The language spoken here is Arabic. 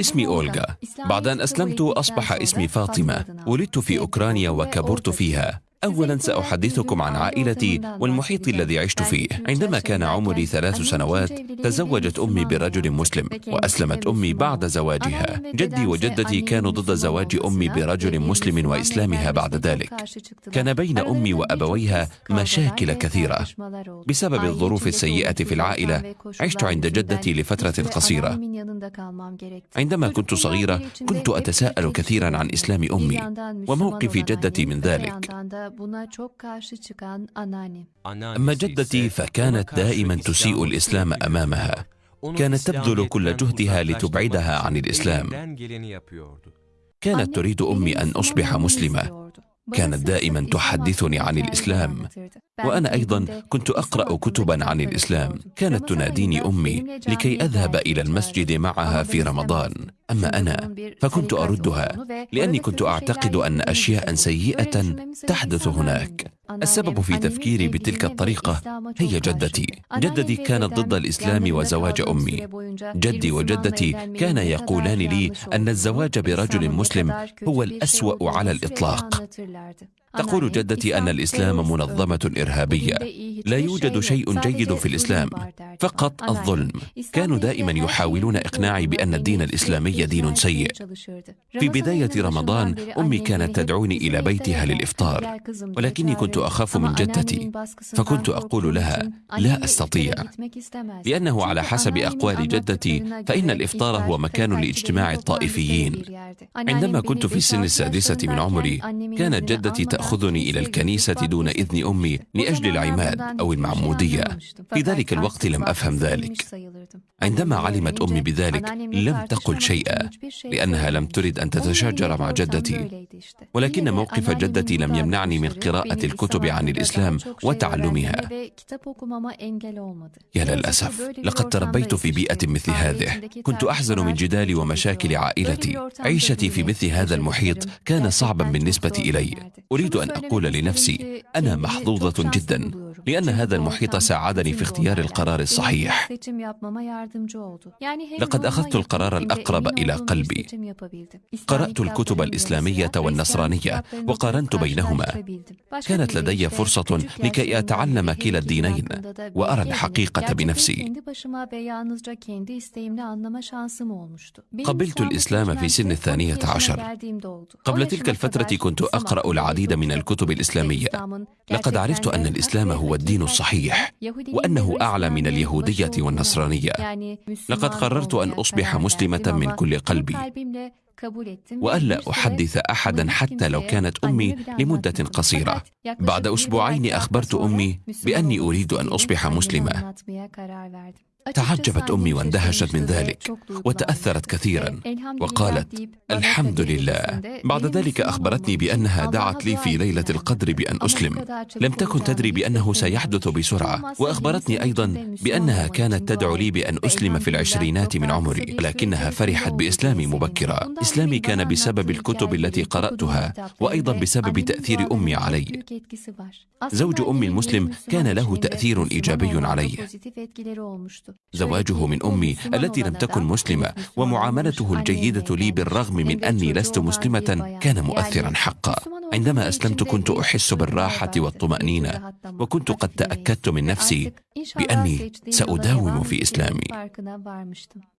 اسمي أولغا. بعد أن أسلمت أصبح اسمي فاطمة. ولدت في أوكرانيا وكبرت فيها. أولا سأحدثكم عن عائلتي والمحيط الذي عشت فيه. عندما كان عمري ثلاث سنوات تزوجت أمي برجل مسلم وأسلمت أمي بعد زواجها. جدي وجدتي كانوا ضد زواج أمي برجل مسلم وإسلامها بعد ذلك. كان بين أمي وأبويها مشاكل كثيرة. بسبب الظروف السيئة في العائلة عشت عند جدتي لفترة قصيرة. عندما كنت صغيرة كنت أتساءل كثيرا عن إسلام أمي وموقف جدتي من ذلك. أما جدتي فكانت دائما تسيء الإسلام أمامها. كانت تبذل كل جهدها لتبعدها عن الإسلام. كانت تريد أمي أن أصبح مسلمة. كانت دائما تحدثني عن الإسلام. وأنا أيضا كنت أقرأ كتبا عن الإسلام. كانت تناديني أمي لكي أذهب إلى المسجد معها في رمضان. أما أنا فكنت أردها لأني كنت أعتقد أن أشياء سيئة تحدث هناك. السبب في تفكيري بتلك الطريقة هي جدتي. جدتي كانت ضد الإسلام وزواج أمي. جدي وجدتي كانا يقولان لي أن الزواج برجل مسلم هو الأسوأ على الإطلاق. تقول جدتي أن الإسلام منظمة إرهابية. لا يوجد شيء جيد في الإسلام. فقط الظلم. كانوا دائما يحاولون إقناعي بأن الدين الإسلامي دين سيء. في بداية رمضان أمي كانت تدعوني إلى بيتها للإفطار. ولكني كنت أخاف من جدتي. فكنت أقول لها لا أستطيع. لأنه على حسب أقوال جدتي فإن الإفطار هو مكان لاجتماع الطائفيين. عندما كنت في السن السادسة من عمري كانت جدتي تأخذني إلى الكنيسة دون إذن أمي لأجل العماد أو المعمودية في ذلك الوقت لم أفهم ذلك. عندما علمت أمي بذلك لم تقل شيئا لأنها لم ترد أن تتشاجر مع جدتي. ولكن موقف جدتي لم يمنعني من قراءة الكتب عن الإسلام وتعلمها. يا للأسف لقد تربيت في بيئة مثل هذه. كنت أحزن من جدال ومشاكل عائلتي. عيشتي في مثل هذا المحيط كان صعبا بالنسبة إلي. أريد أن أقول لنفسي أنا محظوظة جدا. لأن هذا المحيط ساعدني في اختيار القرار الصحيح. لقد أخذت القرار الأقرب إلى قلبي. قرأت الكتب الإسلامية والنصرانية وقارنت بينهما. كانت لدي فرصة لكي أتعلم كلا الدينين وأرى الحقيقة بنفسي. قبلت الإسلام في سن الثانية عشر. قبل تلك الفترة كنت أقرأ العديد من الكتب الإسلامية. لقد عرفت أن الإسلام هو الدين الصحيح وأنه أعلى من اليهودية والنصرانية. لقد قررت أن أصبح مسلمة من كل قلبي والا أحدث أحدا حتى لو كانت أمي لمدة قصيرة. بعد أسبوعين أخبرت أمي بأني أريد أن أصبح مسلمة. تعجبت امي واندهشت من ذلك وتاثرت كثيرا وقالت الحمد لله بعد ذلك اخبرتني بانها دعت لي في ليله القدر بان اسلم لم تكن تدري بانه سيحدث بسرعة واخبرتني أيضا بانها كانت تدعو لي بان اسلم في العشرينات من عمري ولكنها فرحت باسلامي مبكرا اسلامي كان بسبب الكتب التي قراتها وأيضا بسبب تاثير امي علي زوج امي المسلم كان له تاثير ايجابي علي زواجه من أمي التي لم تكن مسلمة ومعاملته الجيدة لي بالرغم من أني لست مسلمة كان مؤثرا حقا. عندما أسلمت كنت أحس بالراحة والطمأنينة وكنت قد تأكدت من نفسي بأني سأداوم في إسلامي.